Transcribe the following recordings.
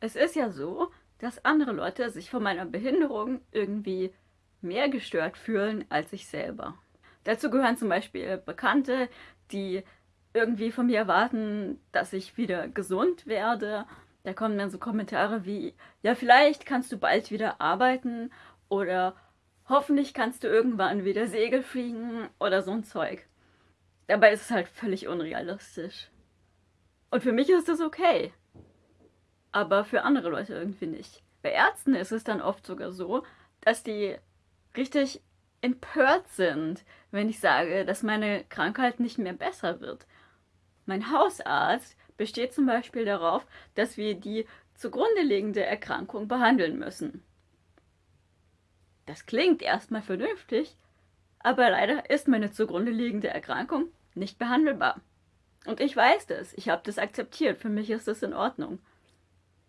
Es ist ja so, dass andere Leute sich von meiner Behinderung irgendwie mehr gestört fühlen als ich selber. Dazu gehören zum Beispiel Bekannte, die irgendwie von mir erwarten, dass ich wieder gesund werde. Da kommen dann so Kommentare wie, ja vielleicht kannst du bald wieder arbeiten oder hoffentlich kannst du irgendwann wieder Segel fliegen oder so ein Zeug. Dabei ist es halt völlig unrealistisch. Und für mich ist das okay. Aber für andere Leute irgendwie nicht. Bei Ärzten ist es dann oft sogar so, dass die richtig empört sind, wenn ich sage, dass meine Krankheit nicht mehr besser wird. Mein Hausarzt besteht zum Beispiel darauf, dass wir die zugrunde liegende Erkrankung behandeln müssen. Das klingt erstmal vernünftig, aber leider ist meine zugrunde liegende Erkrankung nicht behandelbar. Und ich weiß das, ich habe das akzeptiert, für mich ist das in Ordnung.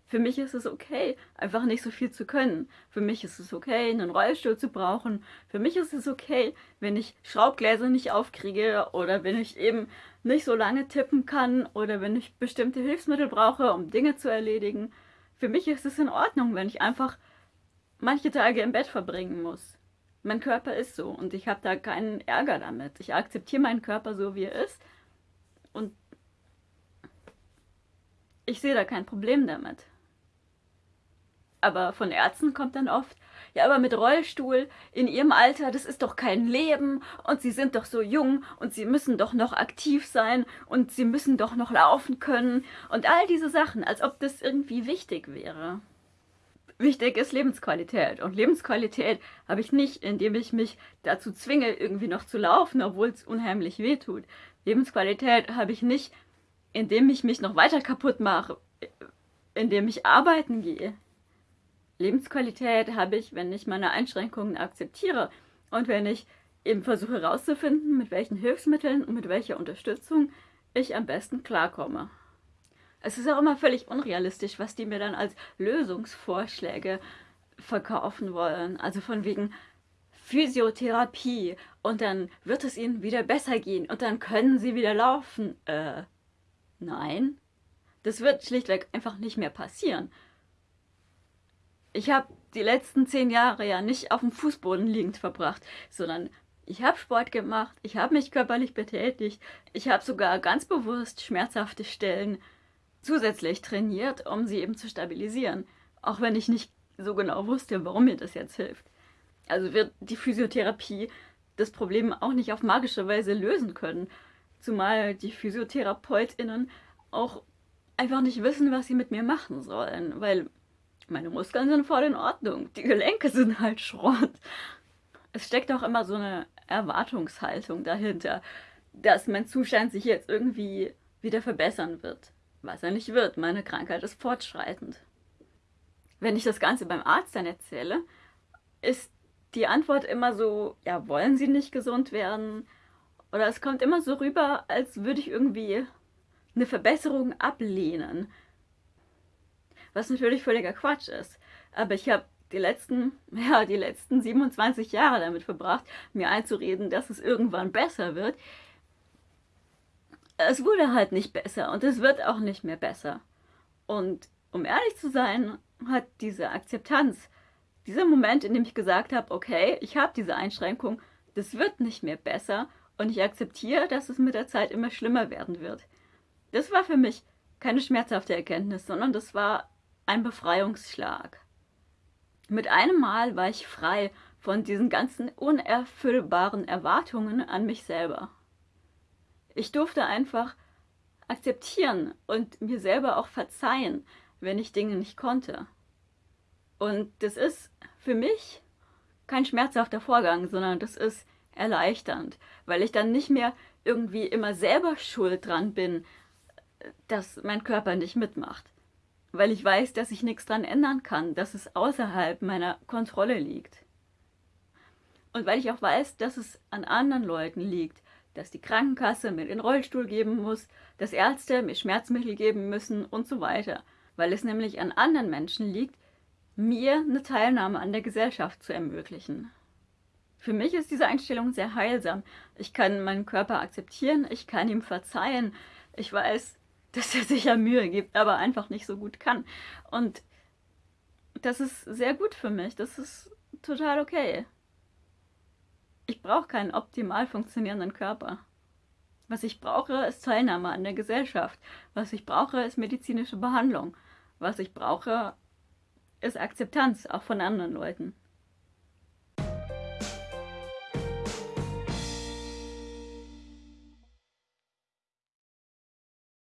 Für mich ist es okay, einfach nicht so viel zu können. Für mich ist es okay, einen Rollstuhl zu brauchen. Für mich ist es okay, wenn ich Schraubgläser nicht aufkriege oder wenn ich eben nicht so lange tippen kann oder wenn ich bestimmte Hilfsmittel brauche, um Dinge zu erledigen. Für mich ist es in Ordnung, wenn ich einfach manche Tage im Bett verbringen muss. Mein Körper ist so und ich habe da keinen Ärger damit. Ich akzeptiere meinen Körper so, wie er ist und ich sehe da kein Problem damit. Aber von Ärzten kommt dann oft, ja, aber mit Rollstuhl in ihrem Alter, das ist doch kein Leben und sie sind doch so jung und sie müssen doch noch aktiv sein und sie müssen doch noch laufen können und all diese Sachen, als ob das irgendwie wichtig wäre. Wichtig ist Lebensqualität und Lebensqualität habe ich nicht, indem ich mich dazu zwinge, irgendwie noch zu laufen, obwohl es unheimlich weh tut. Lebensqualität habe ich nicht, indem ich mich noch weiter kaputt mache, indem ich arbeiten gehe. Lebensqualität habe ich, wenn ich meine Einschränkungen akzeptiere und wenn ich eben versuche herauszufinden, mit welchen Hilfsmitteln und mit welcher Unterstützung ich am besten klarkomme. Es ist auch immer völlig unrealistisch, was die mir dann als Lösungsvorschläge verkaufen wollen. Also von wegen Physiotherapie und dann wird es ihnen wieder besser gehen und dann können sie wieder laufen. Äh, nein. Das wird schlichtweg einfach nicht mehr passieren ich habe die letzten zehn Jahre ja nicht auf dem Fußboden liegend verbracht, sondern ich habe Sport gemacht, ich habe mich körperlich betätigt, ich habe sogar ganz bewusst schmerzhafte Stellen zusätzlich trainiert, um sie eben zu stabilisieren, auch wenn ich nicht so genau wusste, warum mir das jetzt hilft. Also wird die Physiotherapie das Problem auch nicht auf magische Weise lösen können, zumal die PhysiotherapeutInnen auch einfach nicht wissen, was sie mit mir machen sollen, weil meine Muskeln sind voll in Ordnung. Die Gelenke sind halt Schrott. Es steckt auch immer so eine Erwartungshaltung dahinter, dass mein Zustand sich jetzt irgendwie wieder verbessern wird. Was er nicht wird. Meine Krankheit ist fortschreitend. Wenn ich das Ganze beim Arzt dann erzähle, ist die Antwort immer so, ja, wollen Sie nicht gesund werden? Oder es kommt immer so rüber, als würde ich irgendwie eine Verbesserung ablehnen was natürlich völliger Quatsch ist. Aber ich habe die letzten, ja, die letzten 27 Jahre damit verbracht, mir einzureden, dass es irgendwann besser wird. Es wurde halt nicht besser und es wird auch nicht mehr besser. Und um ehrlich zu sein, hat diese Akzeptanz, dieser Moment, in dem ich gesagt habe, okay, ich habe diese Einschränkung, das wird nicht mehr besser und ich akzeptiere, dass es mit der Zeit immer schlimmer werden wird. Das war für mich keine schmerzhafte Erkenntnis, sondern das war ein Befreiungsschlag. Mit einem Mal war ich frei von diesen ganzen unerfüllbaren Erwartungen an mich selber. Ich durfte einfach akzeptieren und mir selber auch verzeihen, wenn ich Dinge nicht konnte. Und das ist für mich kein schmerzhafter Vorgang, sondern das ist erleichternd, weil ich dann nicht mehr irgendwie immer selber schuld dran bin, dass mein Körper nicht mitmacht weil ich weiß, dass ich nichts dran ändern kann, dass es außerhalb meiner Kontrolle liegt. Und weil ich auch weiß, dass es an anderen Leuten liegt, dass die Krankenkasse mir den Rollstuhl geben muss, dass Ärzte mir Schmerzmittel geben müssen und so weiter, weil es nämlich an anderen Menschen liegt, mir eine Teilnahme an der Gesellschaft zu ermöglichen. Für mich ist diese Einstellung sehr heilsam. Ich kann meinen Körper akzeptieren, ich kann ihm verzeihen. Ich weiß, dass er sich ja Mühe gibt, aber einfach nicht so gut kann. Und das ist sehr gut für mich. Das ist total okay. Ich brauche keinen optimal funktionierenden Körper. Was ich brauche, ist Teilnahme an der Gesellschaft. Was ich brauche, ist medizinische Behandlung. Was ich brauche, ist Akzeptanz, auch von anderen Leuten.